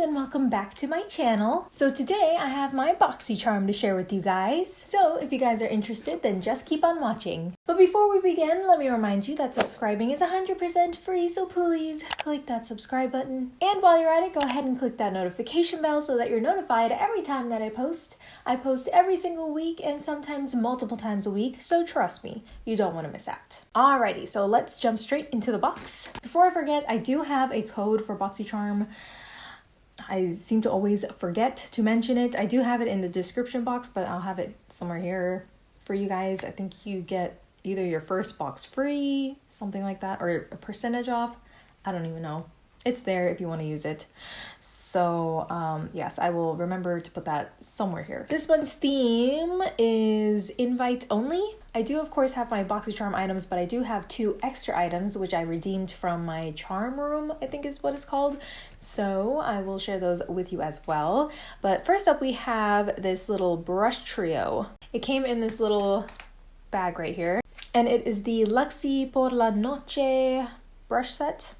and welcome back to my channel. So today I have my BoxyCharm to share with you guys. So if you guys are interested, then just keep on watching. But before we begin, let me remind you that subscribing is 100% free, so please click that subscribe button. And while you're at it, go ahead and click that notification bell so that you're notified every time that I post. I post every single week and sometimes multiple times a week, so trust me, you don't want to miss out. Alrighty, so let's jump straight into the box. Before I forget, I do have a code for BoxyCharm. I seem to always forget to mention it. I do have it in the description box, but I'll have it somewhere here for you guys. I think you get either your first box free, something like that, or a percentage off. I don't even know. It's there if you want to use it. So, um, yes, I will remember to put that somewhere here. This month's theme is invite only. I do, of course, have my BoxyCharm items, but I do have two extra items which I redeemed from my charm room, I think is what it's called. So I will share those with you as well. But first up, we have this little brush trio. It came in this little bag right here, and it is the Luxie por la Noche brush set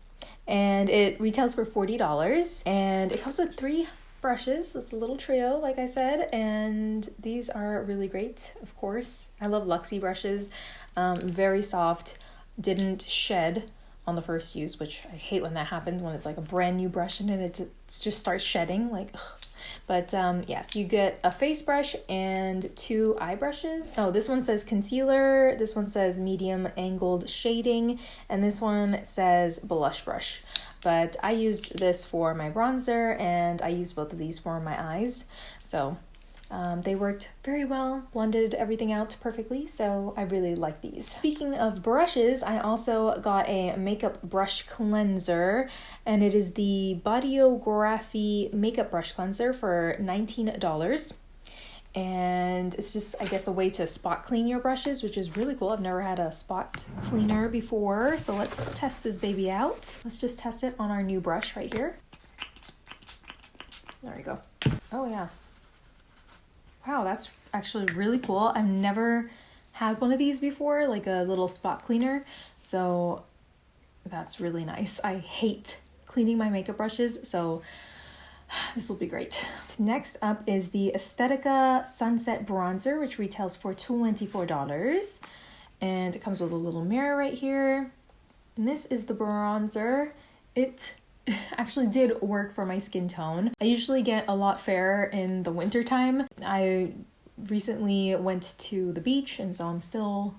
and it retails for $40 and it comes with three brushes. It's a little trio, like I said, and these are really great, of course. I love Luxie brushes, um, very soft, didn't shed on the first use, which I hate when that happens when it's like a brand new brush and it just starts shedding. Like, ugh. But um, yes, you get a face brush and two eye brushes. So this one says concealer, this one says medium angled shading, and this one says blush brush. But I used this for my bronzer and I used both of these for my eyes. So um, they worked very well, blended everything out perfectly, so I really like these. Speaking of brushes, I also got a makeup brush cleanser, and it is the Bodyography Makeup Brush Cleanser for $19 and it's just i guess a way to spot clean your brushes which is really cool. I've never had a spot cleaner before so let's test this baby out. Let's just test it on our new brush right here. There we go. Oh yeah wow, that's actually really cool. I've never had one of these before, like a little spot cleaner. So that's really nice. I hate cleaning my makeup brushes, so this will be great. Next up is the Estetica Sunset Bronzer, which retails for $24. And it comes with a little mirror right here. And this is the bronzer. It actually did work for my skin tone. I usually get a lot fairer in the winter time. I recently went to the beach and so I'm still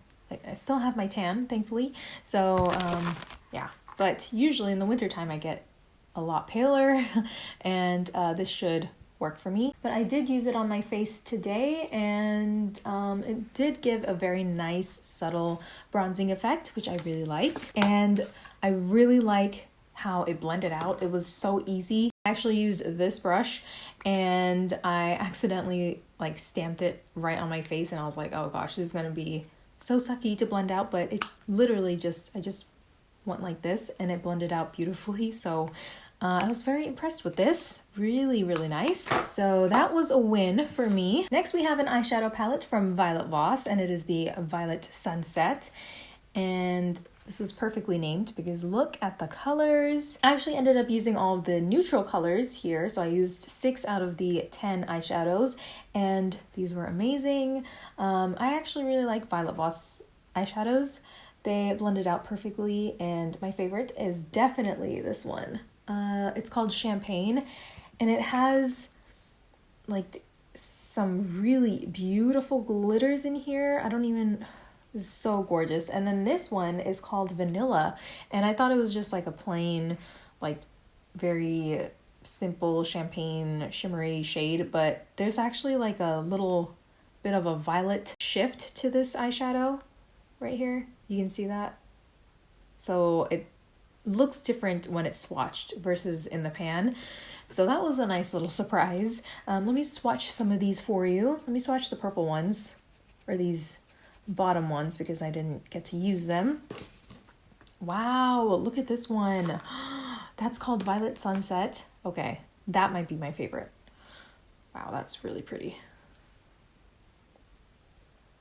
I still have my tan, thankfully. So um yeah, but usually in the wintertime I get a lot paler and uh, this should work for me. But I did use it on my face today and um, it did give a very nice subtle bronzing effect, which I really liked. And I really like how it blended out. It was so easy. I actually used this brush and I accidentally like stamped it right on my face and I was like, oh gosh, this is gonna be so sucky to blend out, but it literally just, I just went like this and it blended out beautifully. So uh, I was very impressed with this. Really, really nice. So that was a win for me. Next, we have an eyeshadow palette from Violet Voss, and it is the Violet Sunset. And this was perfectly named because look at the colors. I actually ended up using all the neutral colors here. So I used six out of the 10 eyeshadows and these were amazing. Um, I actually really like Violet Voss eyeshadows. They blended out perfectly and my favorite is definitely this one. Uh, it's called Champagne and it has like some really beautiful glitters in here. I don't even so gorgeous. And then this one is called Vanilla. And I thought it was just like a plain, like very simple champagne shimmery shade, but there's actually like a little bit of a violet shift to this eyeshadow right here. You can see that. So it looks different when it's swatched versus in the pan. So that was a nice little surprise. Um, let me swatch some of these for you. Let me swatch the purple ones, or these bottom ones because I didn't get to use them. Wow, look at this one. That's called Violet Sunset. Okay, that might be my favorite. Wow, that's really pretty.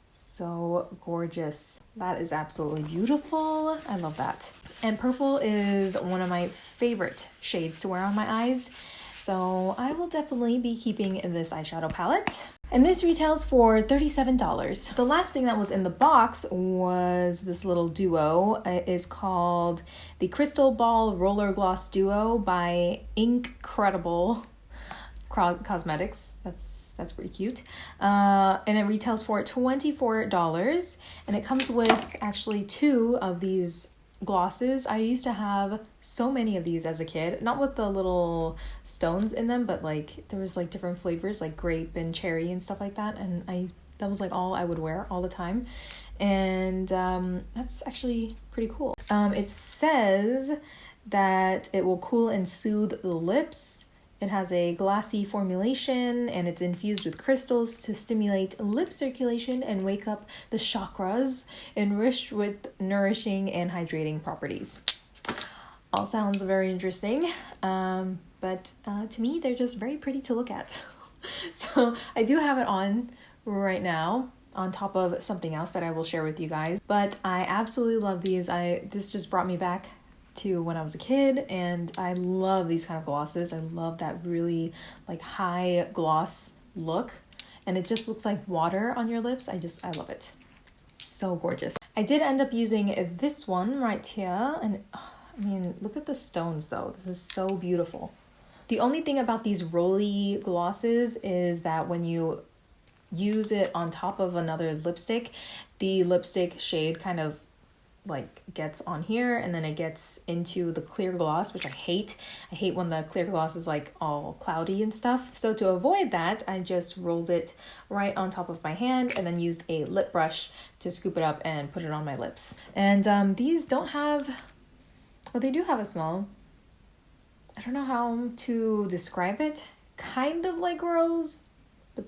So gorgeous. That is absolutely beautiful. I love that. And purple is one of my favorite shades to wear on my eyes. So I will definitely be keeping this eyeshadow palette. And this retails for $37. The last thing that was in the box was this little duo. It is called the Crystal Ball Roller Gloss Duo by Incredible Cosmetics. That's that's pretty cute. Uh, and it retails for $24. And it comes with actually two of these glosses. I used to have so many of these as a kid, not with the little stones in them, but like there was like different flavors like grape and cherry and stuff like that. And I that was like all I would wear all the time. And um, that's actually pretty cool. Um, it says that it will cool and soothe the lips it has a glassy formulation and it's infused with crystals to stimulate lip circulation and wake up the chakras, enriched with nourishing and hydrating properties. All sounds very interesting, um, but uh, to me, they're just very pretty to look at. so I do have it on right now on top of something else that I will share with you guys. But I absolutely love these. I this just brought me back to when I was a kid, and I love these kind of glosses. I love that really like high gloss look, and it just looks like water on your lips. I just I love it. So gorgeous. I did end up using this one right here, and I mean, look at the stones though. This is so beautiful. The only thing about these roly glosses is that when you use it on top of another lipstick, the lipstick shade kind of like gets on here and then it gets into the clear gloss which i hate. I hate when the clear gloss is like all cloudy and stuff. So to avoid that i just rolled it right on top of my hand and then used a lip brush to scoop it up and put it on my lips. And um, these don't have well they do have a smell. I don't know how to describe it. Kind of like rose but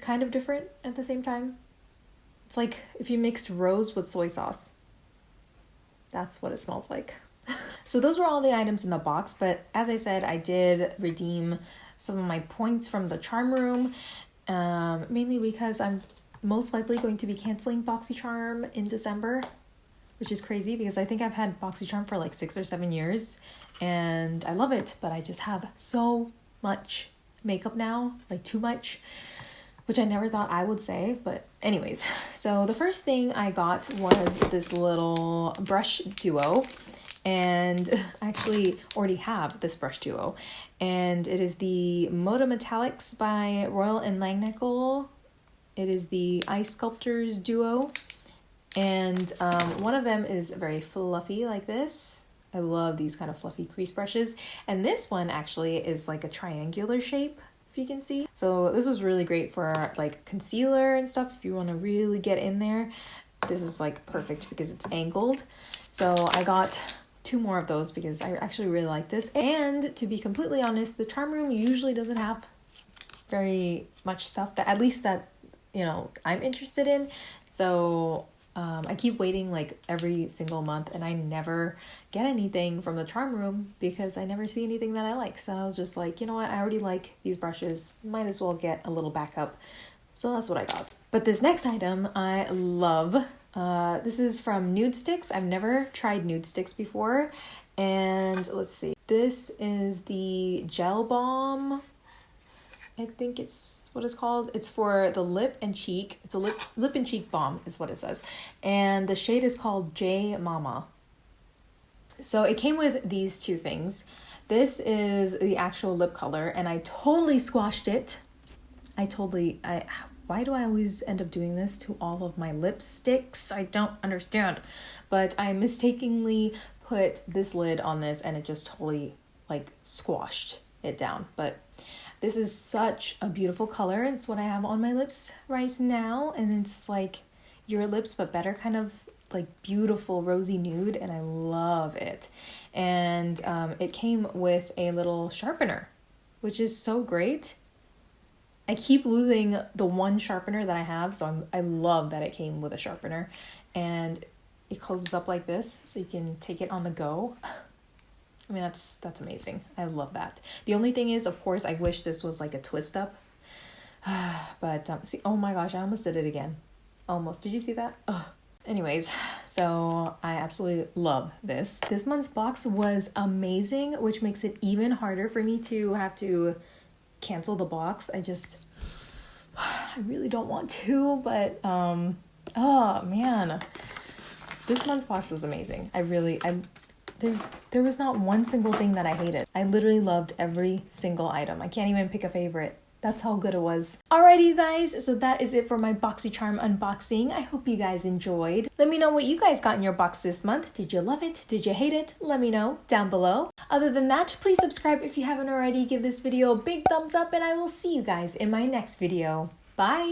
kind of different at the same time. It's like if you mixed rose with soy sauce that's what it smells like. so those were all the items in the box, but as I said, I did redeem some of my points from the charm room, um, mainly because I'm most likely going to be canceling BoxyCharm in December, which is crazy because I think I've had BoxyCharm for like six or seven years and I love it, but I just have so much makeup now, like too much which I never thought I would say, but anyways. So the first thing I got was this little brush duo and I actually already have this brush duo and it is the Moda Metallics by Royal and Langnickel. It is the Ice Sculptors duo and um, one of them is very fluffy like this. I love these kind of fluffy crease brushes and this one actually is like a triangular shape you can see. So this was really great for like concealer and stuff if you want to really get in there. This is like perfect because it's angled. So I got two more of those because I actually really like this. And to be completely honest, the charm room usually doesn't have very much stuff that at least that you know I'm interested in. So um, I keep waiting like every single month and I never get anything from the charm room because I never see anything that I like. So I was just like, you know what, I already like these brushes, might as well get a little backup. So that's what I got. But this next item I love. Uh, this is from Nudestix. I've never tried Nudestix before. And let's see. This is the Gel Balm. I think it's what it's called. It's for the lip and cheek. It's a lip lip and cheek balm is what it says. And the shade is called J Mama. So it came with these two things. This is the actual lip color and I totally squashed it. I totally I why do I always end up doing this to all of my lipsticks? I don't understand. But I mistakenly put this lid on this and it just totally like squashed it down. But this is such a beautiful color. It's what I have on my lips right now. And it's like your lips, but better kind of like beautiful rosy nude. And I love it. And um, it came with a little sharpener, which is so great. I keep losing the one sharpener that I have. So I'm, I love that it came with a sharpener. And it closes up like this so you can take it on the go. I mean, that's that's amazing. I love that. The only thing is, of course, I wish this was like a twist up. but um, see, oh my gosh, I almost did it again. Almost. Did you see that? Oh. anyways, so I absolutely love this. This month's box was amazing, which makes it even harder for me to have to cancel the box. I just I really don't want to, but um oh man. This month's box was amazing. I really I there there was not one single thing that I hated. I literally loved every single item. I can't even pick a favorite. That's how good it was. Alrighty, you guys, so that is it for my BoxyCharm unboxing. I hope you guys enjoyed. Let me know what you guys got in your box this month. Did you love it? Did you hate it? Let me know down below. Other than that, please subscribe if you haven't already. Give this video a big thumbs up, and I will see you guys in my next video. Bye!